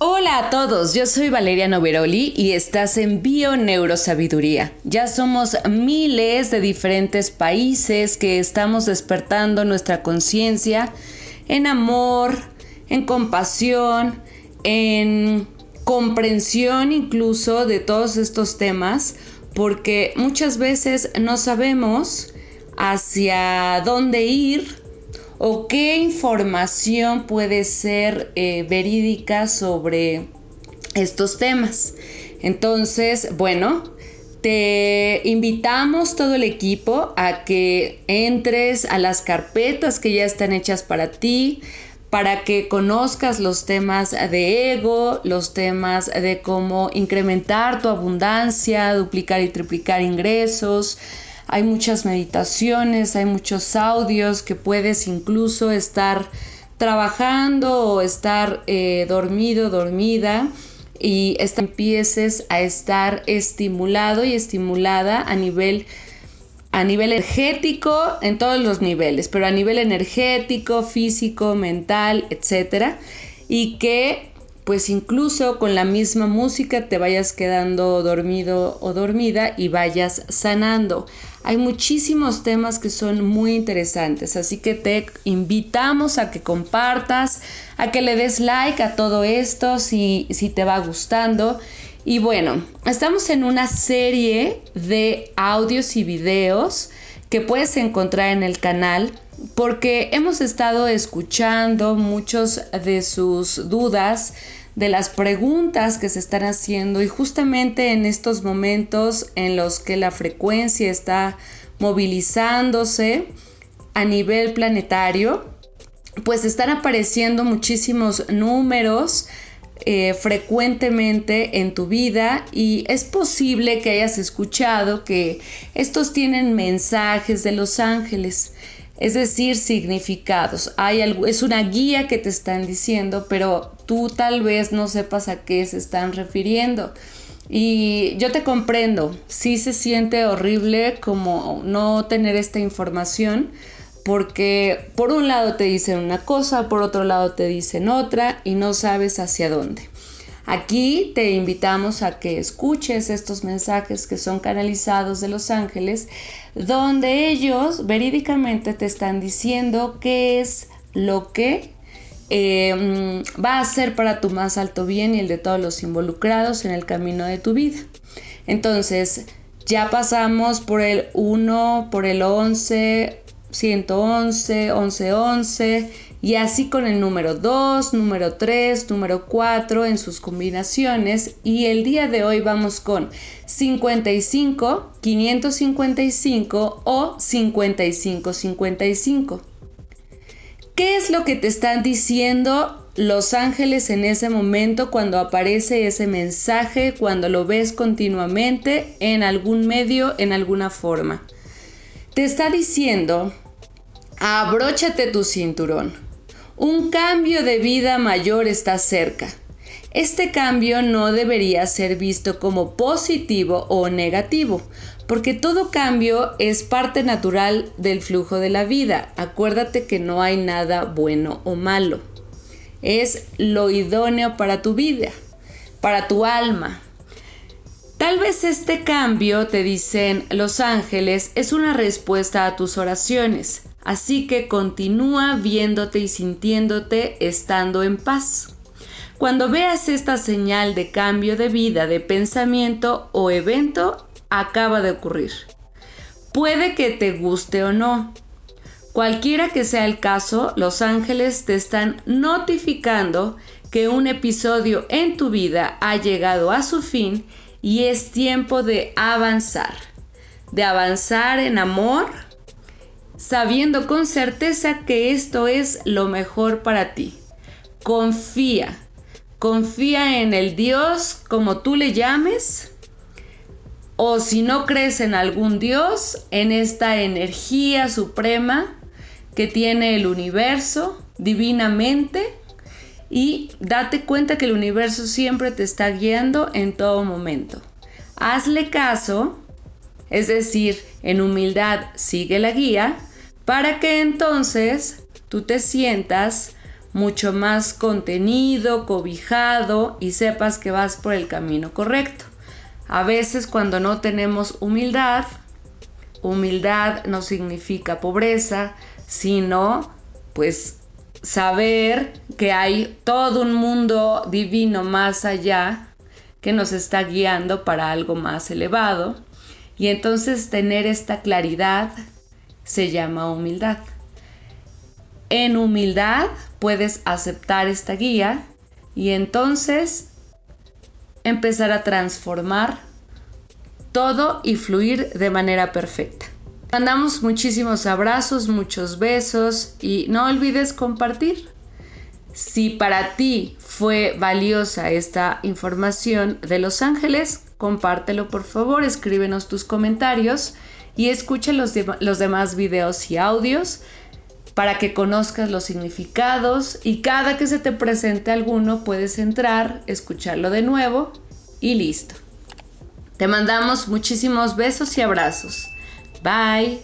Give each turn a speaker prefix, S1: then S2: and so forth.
S1: Hola a todos, yo soy Valeria Noveroli y estás en Bio Neurosabiduría. Ya somos miles de diferentes países que estamos despertando nuestra conciencia en amor, en compasión, en comprensión incluso de todos estos temas, porque muchas veces no sabemos hacia dónde ir o qué información puede ser eh, verídica sobre estos temas. Entonces, bueno, te invitamos todo el equipo a que entres a las carpetas que ya están hechas para ti, para que conozcas los temas de ego, los temas de cómo incrementar tu abundancia, duplicar y triplicar ingresos, hay muchas meditaciones, hay muchos audios que puedes incluso estar trabajando o estar eh, dormido, dormida y empieces a estar estimulado y estimulada a nivel a nivel energético en todos los niveles, pero a nivel energético, físico, mental, etcétera, y que pues incluso con la misma música te vayas quedando dormido o dormida y vayas sanando. Hay muchísimos temas que son muy interesantes, así que te invitamos a que compartas, a que le des like a todo esto si, si te va gustando. Y bueno, estamos en una serie de audios y videos que puedes encontrar en el canal porque hemos estado escuchando muchos de sus dudas de las preguntas que se están haciendo y justamente en estos momentos en los que la frecuencia está movilizándose a nivel planetario, pues están apareciendo muchísimos números eh, frecuentemente en tu vida y es posible que hayas escuchado que estos tienen mensajes de los ángeles es decir, significados. Hay algo, es una guía que te están diciendo, pero tú tal vez no sepas a qué se están refiriendo. Y yo te comprendo, sí se siente horrible como no tener esta información, porque por un lado te dicen una cosa, por otro lado te dicen otra y no sabes hacia dónde. Aquí te invitamos a que escuches estos mensajes que son canalizados de los ángeles, donde ellos verídicamente te están diciendo qué es lo que eh, va a ser para tu más alto bien y el de todos los involucrados en el camino de tu vida. Entonces, ya pasamos por el 1, por el 11, 111, 1111 y así con el número 2, número 3, número 4 en sus combinaciones y el día de hoy vamos con 55, 555 o 5555. ¿Qué es lo que te están diciendo los ángeles en ese momento cuando aparece ese mensaje, cuando lo ves continuamente en algún medio, en alguna forma? Te está diciendo, abróchate tu cinturón. Un cambio de vida mayor está cerca. Este cambio no debería ser visto como positivo o negativo, porque todo cambio es parte natural del flujo de la vida. Acuérdate que no hay nada bueno o malo. Es lo idóneo para tu vida, para tu alma, Tal vez este cambio, te dicen los ángeles, es una respuesta a tus oraciones, así que continúa viéndote y sintiéndote estando en paz. Cuando veas esta señal de cambio de vida, de pensamiento o evento, acaba de ocurrir. Puede que te guste o no. Cualquiera que sea el caso, los ángeles te están notificando que un episodio en tu vida ha llegado a su fin y es tiempo de avanzar, de avanzar en amor, sabiendo con certeza que esto es lo mejor para ti. Confía, confía en el Dios como tú le llames, o si no crees en algún Dios, en esta energía suprema que tiene el universo divinamente y date cuenta que el universo siempre te está guiando en todo momento. Hazle caso, es decir, en humildad sigue la guía, para que entonces tú te sientas mucho más contenido, cobijado y sepas que vas por el camino correcto. A veces cuando no tenemos humildad, humildad no significa pobreza, sino pues saber que hay todo un mundo divino más allá que nos está guiando para algo más elevado. Y entonces tener esta claridad se llama humildad. En humildad puedes aceptar esta guía y entonces empezar a transformar todo y fluir de manera perfecta. Mandamos muchísimos abrazos, muchos besos y no olvides compartir. Si para ti fue valiosa esta información de Los Ángeles, compártelo por favor, escríbenos tus comentarios y escucha los, los demás videos y audios para que conozcas los significados y cada que se te presente alguno puedes entrar, escucharlo de nuevo y listo. Te mandamos muchísimos besos y abrazos. Bye.